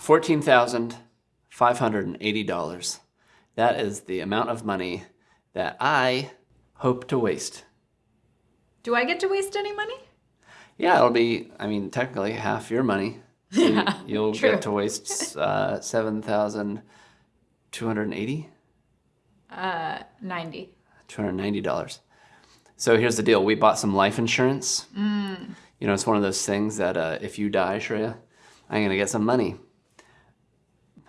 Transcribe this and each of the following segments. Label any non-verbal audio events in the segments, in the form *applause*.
$14,580. That is the amount of money that I hope to waste. Do I get to waste any money? Yeah, it'll be, I mean, technically half your money. *laughs* So Yeah, You'll true. get to waste uh, 7,280? Uh, 90. $290. So here's the deal. We bought some life insurance. Mm. You know, it's one of those things that uh, if you die, Shreya, I'm going to get some money.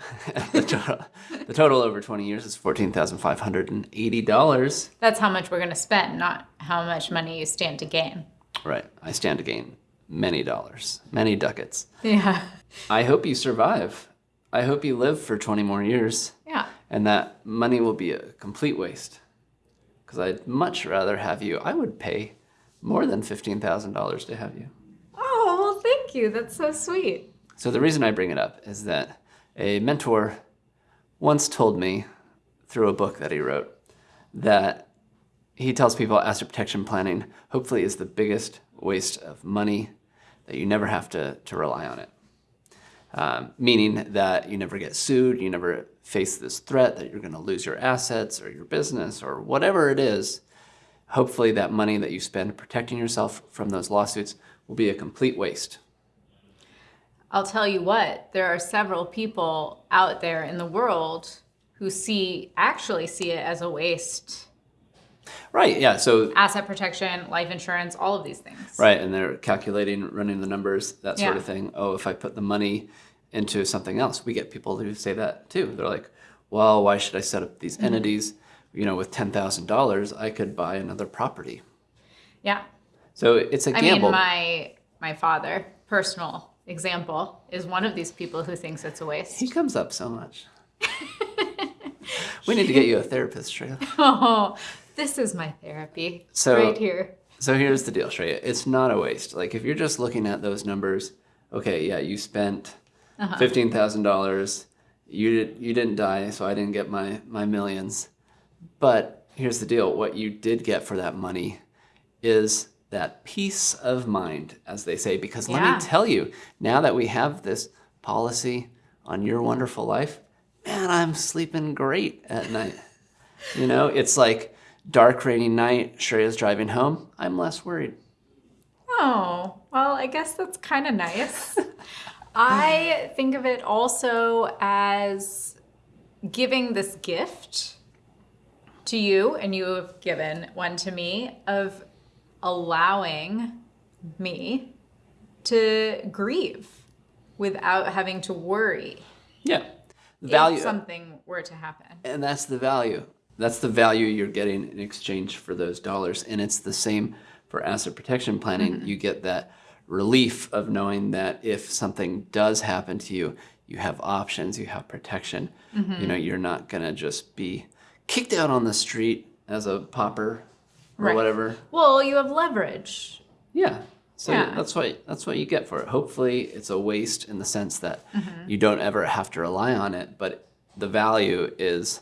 *laughs* the, total, the total over 20 years is $14,580. That's how much we're going to spend, not how much money you stand to gain. Right. I stand to gain many dollars, many ducats. Yeah. I hope you survive. I hope you live for 20 more years Yeah. and that money will be a complete waste. Because I'd much rather have you, I would pay more than $15,000 to have you. Oh, well, thank you. That's so sweet. So the reason I bring it up is that a mentor once told me through a book that he wrote that he tells people asset protection planning hopefully is the biggest waste of money that you never have to, to rely on it. Um, meaning that you never get sued, you never face this threat that you're going to lose your assets or your business or whatever it is. Hopefully that money that you spend protecting yourself from those lawsuits will be a complete waste. I'll tell you what, there are several people out there in the world who see, actually see it as a waste. Right, yeah, so Asset protection, life insurance, all of these things. Right, and they're calculating, running the numbers, that sort Yeah. of thing. Oh, if I put the money into something else, we get people who say that too. They're like, well, why should I set up these mm-hmm. entities? You know, with ten thousand dollars, I could buy another property. Yeah. So it's a gamble. I mean, my my father, personal example, is one of these people who thinks it's a waste. he comes up so much. *laughs* we need to get you a therapist, Shreya. Oh, this is my therapy So- right here. So here's the deal, Shreya. It's not a waste. Like if you're just looking at those numbers, okay, yeah, you spent uh-huh. fifteen thousand dollars. You did, you didn't die, so I didn't get my my millions. But here's the deal: what you did get for that money is that peace of mind, as they say. Because let me tell you, now that we have this policy on your wonderful life, man, I'm sleeping great at night. You know, it's like dark, rainy night. Shreya's driving home. I'm less worried. Oh, well, I guess that's kind of nice. *laughs* I think of it also as giving this gift to you, and you have given one to me, of allowing me to grieve without having to worry Yeah, the value, if something were to happen. and that's the value. That's the value you're getting in exchange for those dollars, and it's the same for asset protection planning. Mm-hmm. You get that relief of knowing that if something does happen to you, you have options, you have protection. You mm-hmm. know, you're not gonna just be kicked out on the street as a pauper or Right. whatever. Well, you have leverage. Yeah. So Yeah. that's what that's what you get for it. Hopefully, it's a waste in the sense that Mm-hmm. you don't ever have to rely on it, but the value is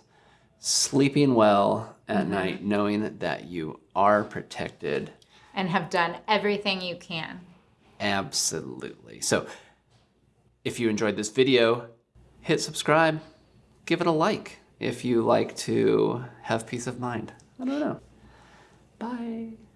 sleeping well at Mm-hmm. night, knowing that you are protected. And have done everything you can. Absolutely. So, if you enjoyed this video, hit subscribe, give it a like if you like to have peace of mind. I don't know. Bye.